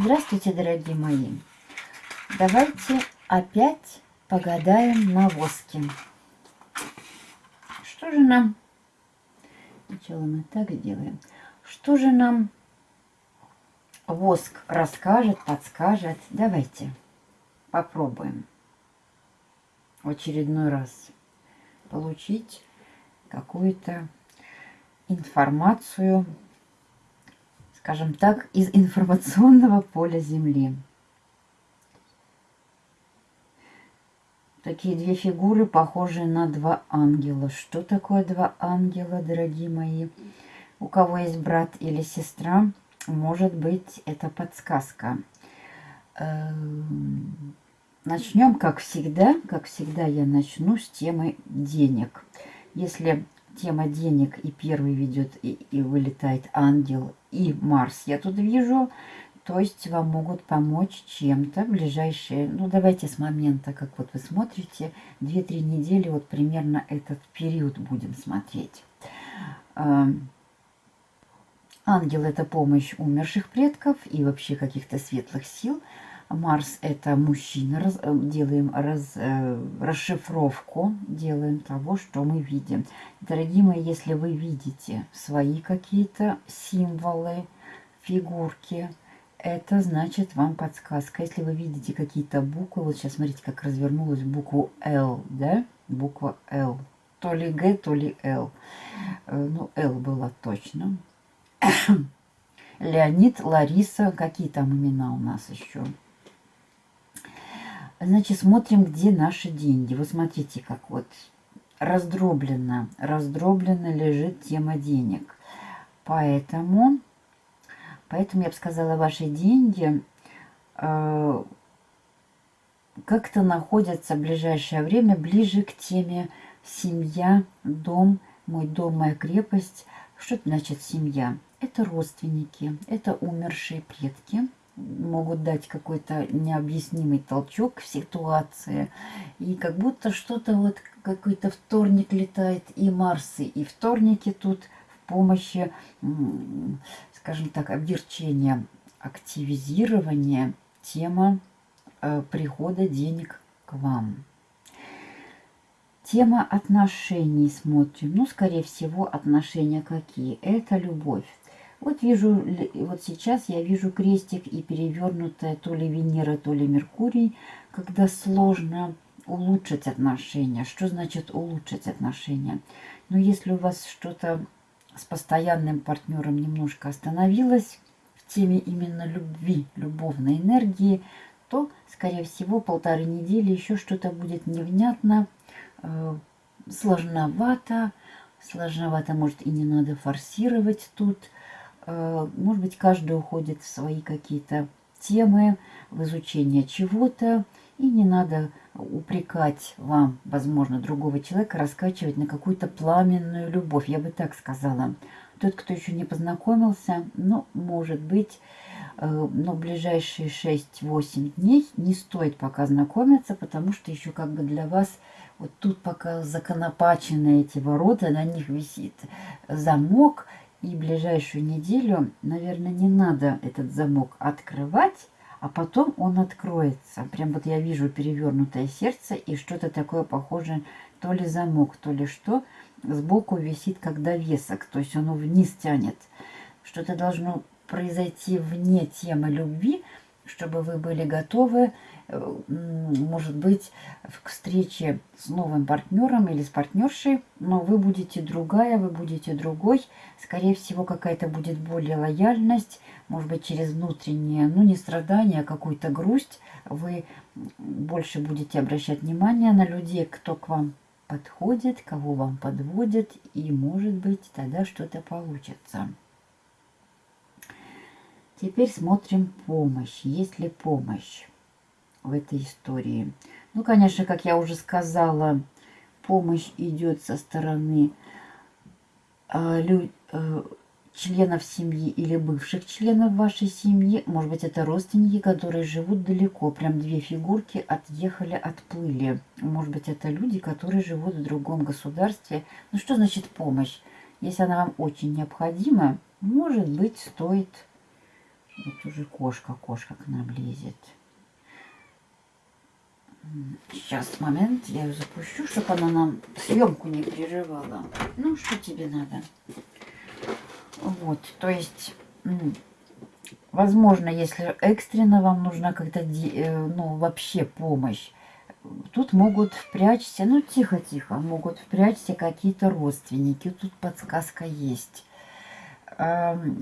Здравствуйте, дорогие мои! Давайте опять погадаем на воске. Что же нам... Сначала мы так сделаем. Что же нам воск расскажет, подскажет? Давайте попробуем в очередной раз получить какую-то информацию скажем так, из информационного поля Земли. Такие две фигуры, похожие на два ангела. Что такое два ангела, дорогие мои? У кого есть брат или сестра, может быть, это подсказка. Эм, начнем, как всегда, как всегда я начну с темы денег. Если тема денег и первый ведет и, и вылетает ангел и Марс я тут вижу. То есть вам могут помочь чем-то ближайшие, ну давайте с момента, как вот вы смотрите, 2-3 недели, вот примерно этот период будем смотреть. Ангел – это помощь умерших предков и вообще каких-то светлых сил – Марс это мужчина. Раз, э, делаем раз, э, расшифровку, делаем того, что мы видим. Дорогие мои, если вы видите свои какие-то символы, фигурки, это значит вам подсказка. Если вы видите какие-то буквы, вот сейчас смотрите, как развернулась букву L, да, буква L. То ли Г, то ли Л. Э, ну, Л была точно. Леонид, Лариса, какие там имена у нас еще? Значит, смотрим, где наши деньги. Вот смотрите, как вот раздробленно, раздробленно лежит тема денег. Поэтому, поэтому я бы сказала, ваши деньги э, как-то находятся в ближайшее время ближе к теме семья, дом, мой дом, моя крепость. Что значит семья? Это родственники, это умершие предки – могут дать какой-то необъяснимый толчок в ситуации. И как будто что-то вот, какой-то вторник летает, и Марсы, и вторники тут в помощи, скажем так, обверчения, активизирования тема э, прихода денег к вам. Тема отношений смотрим. Ну, скорее всего, отношения какие? Это любовь. Вот вижу, вот сейчас я вижу крестик и перевернутая то ли Венера, то ли Меркурий, когда сложно улучшить отношения. Что значит улучшить отношения? Но если у вас что-то с постоянным партнером немножко остановилось в теме именно любви, любовной энергии, то, скорее всего, полторы недели еще что-то будет невнятно, э, сложновато. Сложновато, может, и не надо форсировать тут – может быть, каждый уходит в свои какие-то темы, в изучение чего-то, и не надо упрекать вам, возможно, другого человека, раскачивать на какую-то пламенную любовь, я бы так сказала. Тот, кто еще не познакомился, ну, может быть, э, но ближайшие 6-8 дней не стоит пока знакомиться, потому что еще как бы для вас вот тут пока законопачены эти ворота, на них висит замок, и ближайшую неделю, наверное, не надо этот замок открывать, а потом он откроется. Прям вот я вижу перевернутое сердце и что-то такое похожее, то ли замок, то ли что, сбоку висит как довесок, то есть оно вниз тянет. Что-то должно произойти вне темы любви, чтобы вы были готовы может быть, к встрече с новым партнером или с партнершей, но вы будете другая, вы будете другой. Скорее всего, какая-то будет более лояльность, может быть, через внутреннее, ну, не страдание, а какую-то грусть. Вы больше будете обращать внимание на людей, кто к вам подходит, кого вам подводит, и, может быть, тогда что-то получится. Теперь смотрим помощь. Есть ли помощь? В этой истории. Ну, конечно, как я уже сказала, помощь идет со стороны э, лю, э, членов семьи или бывших членов вашей семьи. Может быть, это родственники, которые живут далеко. Прям две фигурки отъехали, отплыли. Может быть, это люди, которые живут в другом государстве. Ну, что значит помощь? Если она вам очень необходима, может быть, стоит Вот уже кошка, кошка к нам лезет. Сейчас, момент, я ее запущу, чтобы она нам съемку не прерывала. Ну, что тебе надо? Вот, то есть, возможно, если экстренно вам нужна как-то, э, ну, вообще помощь, тут могут впрячься, ну, тихо-тихо, могут впрячься какие-то родственники. Тут подсказка есть.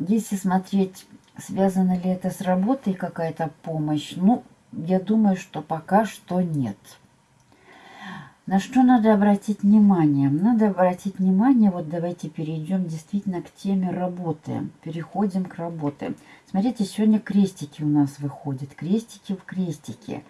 Если смотреть, связано ли это с работой какая-то помощь, ну, я думаю, что пока что нет. На что надо обратить внимание? Надо обратить внимание, вот давайте перейдем действительно к теме работы. Переходим к работе. Смотрите, сегодня крестики у нас выходят. Крестики в крестике.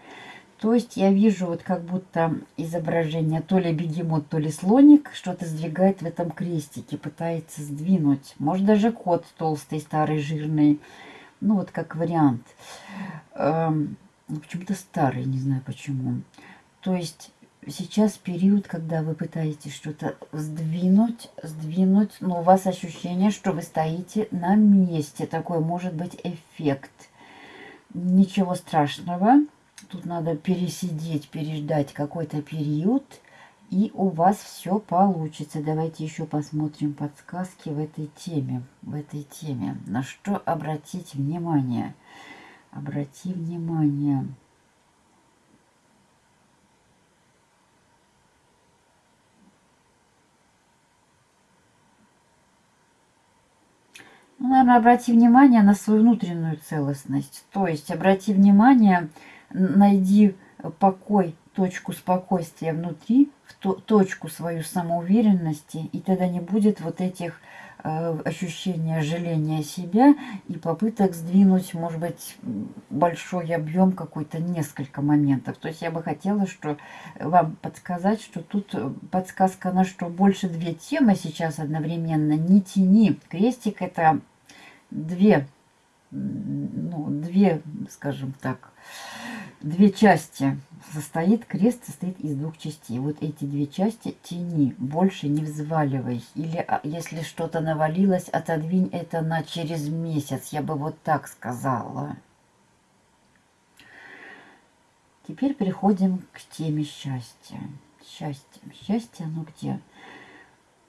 То есть я вижу вот как будто изображение то ли бегемот, то ли слоник что-то сдвигает в этом крестике, пытается сдвинуть. Может даже кот толстый, старый, жирный. Ну вот как вариант. Эм, ну, почему-то старый, не знаю почему. То есть сейчас период, когда вы пытаетесь что-то сдвинуть, сдвинуть, но у вас ощущение, что вы стоите на месте. Такой может быть эффект. Ничего страшного. Тут надо пересидеть, переждать какой-то период, и у вас все получится. Давайте еще посмотрим подсказки в этой теме. В этой теме. На что обратить внимание? Обрати внимание. Ну, наверное, обрати внимание на свою внутреннюю целостность. То есть обрати внимание, найди покой, точку спокойствия внутри, в то, точку свою самоуверенности, и тогда не будет вот этих Э, ощущение жаления себя и попыток сдвинуть, может быть, большой объем какой-то, несколько моментов. То есть я бы хотела что вам подсказать, что тут подсказка на что больше две темы сейчас одновременно. Не тяни. Крестик это две, ну, две, скажем так, две части состоит, крест состоит из двух частей. Вот эти две части тяни, больше не взваливай. Или а, если что-то навалилось, отодвинь это на через месяц. Я бы вот так сказала. Теперь переходим к теме счастья. Счастье. Счастье, оно где?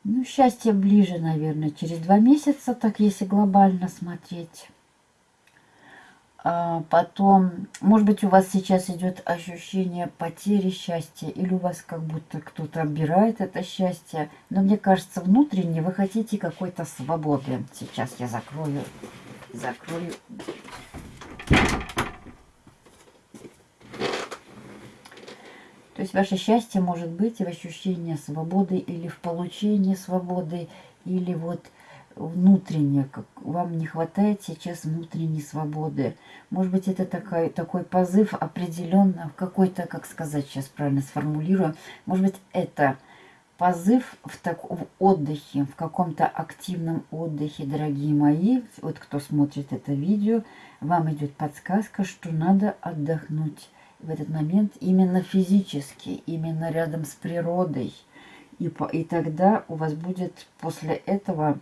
Ну, счастье ближе, наверное, через два месяца, так если глобально смотреть. А потом, может быть, у вас сейчас идет ощущение потери счастья, или у вас как будто кто-то отбирает это счастье. Но мне кажется, внутренне вы хотите какой-то свободы. Сейчас я закрою, закрою. То есть ваше счастье может быть в ощущении свободы или в получении свободы, или вот внутренне, как вам не хватает сейчас внутренней свободы. Может быть, это такой, такой позыв определенно, в какой-то, как сказать сейчас правильно сформулирую, может быть, это позыв в, так, в отдыхе, в каком-то активном отдыхе, дорогие мои, вот кто смотрит это видео, вам идет подсказка, что надо отдохнуть в этот момент именно физически, именно рядом с природой. И, по, и тогда у вас будет после этого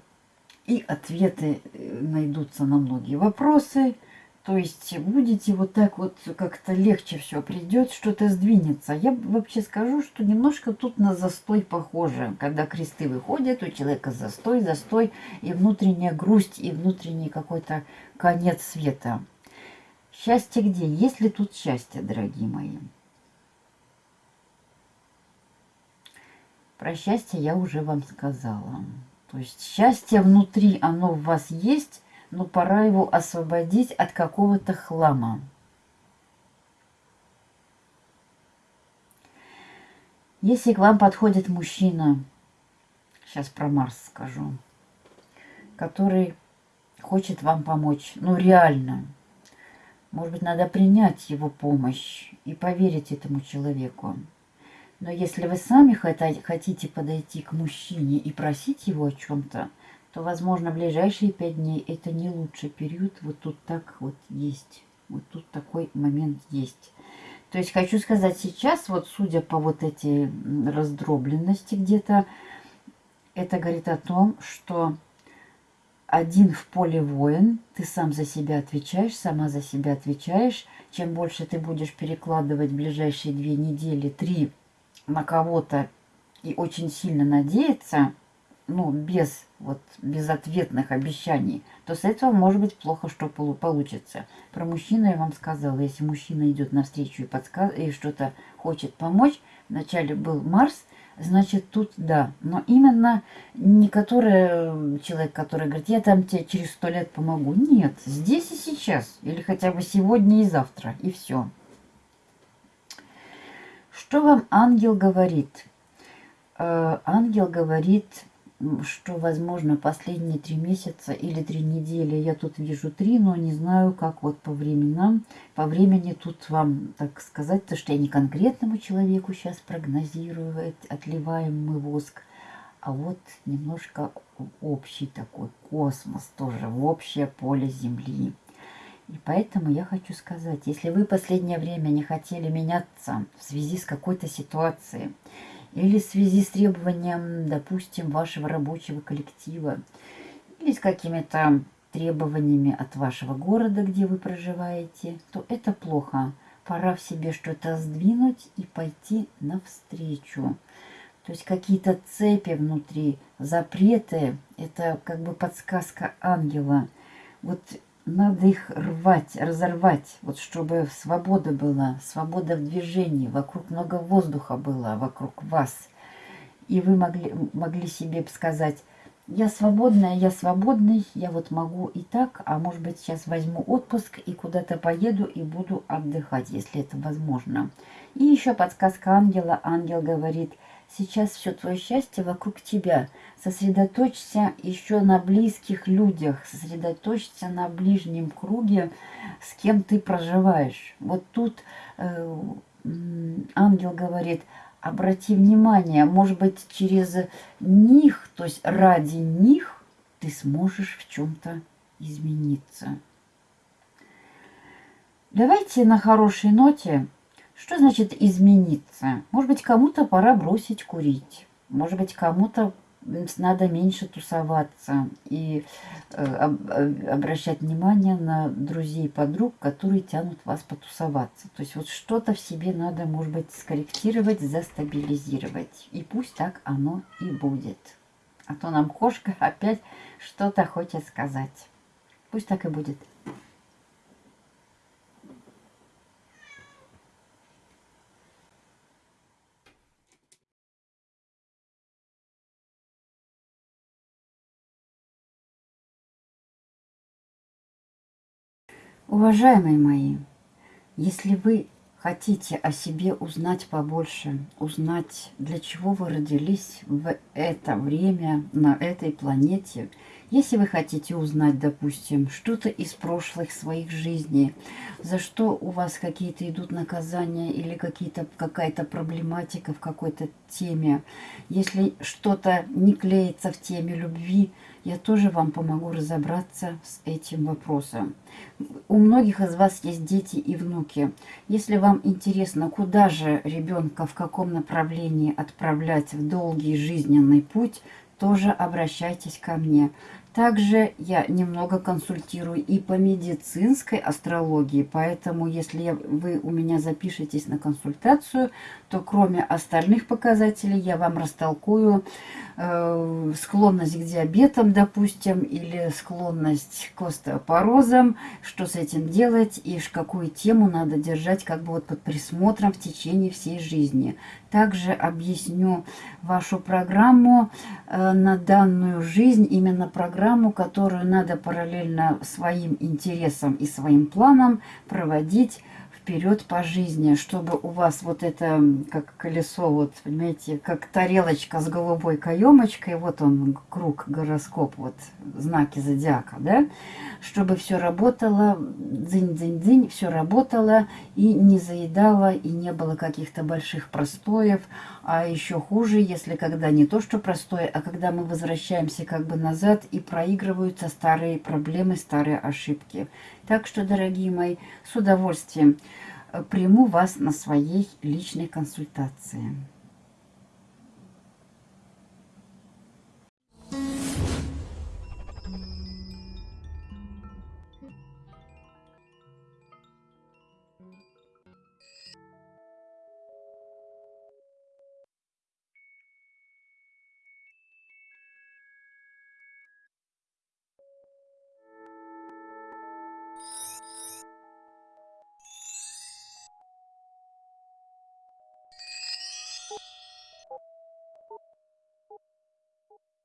и ответы э, найдутся на многие вопросы. То есть будете вот так вот как-то легче все придет, что-то сдвинется. Я вообще скажу, что немножко тут на застой похоже. Когда кресты выходят, у человека застой, застой и внутренняя грусть, и внутренний какой-то конец света. Счастье где? Есть ли тут счастье, дорогие мои? Про счастье я уже вам сказала. То есть счастье внутри, оно в вас есть, но пора его освободить от какого-то хлама. Если к вам подходит мужчина, сейчас про Марс скажу, который хочет вам помочь, ну реально, может быть, надо принять его помощь и поверить этому человеку. Но если вы сами хотите подойти к мужчине и просить его о чем-то, то, возможно, ближайшие пять дней это не лучший период. Вот тут так вот есть. Вот тут такой момент есть. То есть хочу сказать сейчас, вот судя по вот этой раздробленности где-то, это говорит о том, что один в поле воин, ты сам за себя отвечаешь, сама за себя отвечаешь. Чем больше ты будешь перекладывать ближайшие две недели, три на кого-то и очень сильно надеяться, ну, без вот безответных обещаний, то с этого может быть плохо, что получится. Про мужчину я вам сказала, если мужчина идет навстречу и, подсказ... и что-то хочет помочь, вначале был Марс, значит тут да. Но именно не который человек, который говорит, я там тебе через сто лет помогу. Нет, здесь и сейчас, или хотя бы сегодня и завтра, и все. Что вам ангел говорит? Э, ангел говорит что, возможно, последние три месяца или три недели, я тут вижу три, но не знаю, как вот по временам, по времени тут вам, так сказать, то, что я не конкретному человеку сейчас прогнозирую, отливаемый воск, а вот немножко общий такой космос тоже, в общее поле Земли. И поэтому я хочу сказать, если вы последнее время не хотели меняться в связи с какой-то ситуацией, или в связи с требованием, допустим, вашего рабочего коллектива, или с какими-то требованиями от вашего города, где вы проживаете, то это плохо. Пора в себе что-то сдвинуть и пойти навстречу. То есть какие-то цепи внутри, запреты, это как бы подсказка ангела. Вот надо их рвать, разорвать, вот чтобы свобода была, свобода в движении, вокруг много воздуха было, вокруг вас. И вы могли, могли себе сказать, я свободная, я свободный, я вот могу и так, а может быть сейчас возьму отпуск и куда-то поеду и буду отдыхать, если это возможно. И еще подсказка ангела. Ангел говорит – Сейчас все твое счастье вокруг тебя. Сосредоточься еще на близких людях, сосредоточься на ближнем круге, с кем ты проживаешь. Вот тут э, ангел говорит, обрати внимание, может быть, через них, то есть ради них ты сможешь в чем-то измениться. Давайте на хорошей ноте что значит измениться? Может быть, кому-то пора бросить курить. Может быть, кому-то надо меньше тусоваться и э, э, обращать внимание на друзей, подруг, которые тянут вас потусоваться. То есть вот что-то в себе надо, может быть, скорректировать, застабилизировать. И пусть так оно и будет. А то нам кошка опять что-то хочет сказать. Пусть так и будет. Уважаемые мои, если вы хотите о себе узнать побольше, узнать, для чего вы родились в это время на этой планете, если вы хотите узнать, допустим, что-то из прошлых своих жизней, за что у вас какие-то идут наказания или какая-то проблематика в какой-то теме, если что-то не клеится в теме любви, я тоже вам помогу разобраться с этим вопросом. У многих из вас есть дети и внуки. Если вам интересно, куда же ребенка, в каком направлении отправлять в долгий жизненный путь, тоже обращайтесь ко мне. Также я немного консультирую и по медицинской астрологии, поэтому если вы у меня запишетесь на консультацию, то кроме остальных показателей я вам растолкую э, склонность к диабетам, допустим, или склонность к остеопорозам, что с этим делать и какую тему надо держать как бы вот под присмотром в течение всей жизни. Также объясню вашу программу э, на данную жизнь, именно программу, которую надо параллельно своим интересам и своим планам проводить вперед по жизни, чтобы у вас вот это, как колесо, вот, понимаете, как тарелочка с голубой каемочкой, вот он, круг, гороскоп, вот, знаки зодиака, да, чтобы все работало, дзынь-дзынь-дзынь, все работало и не заедало, и не было каких-то больших простоев, а еще хуже, если когда не то, что простое, а когда мы возвращаемся как бы назад и проигрываются старые проблемы, старые ошибки. Так что, дорогие мои, с удовольствием э, приму вас на своей личной консультации.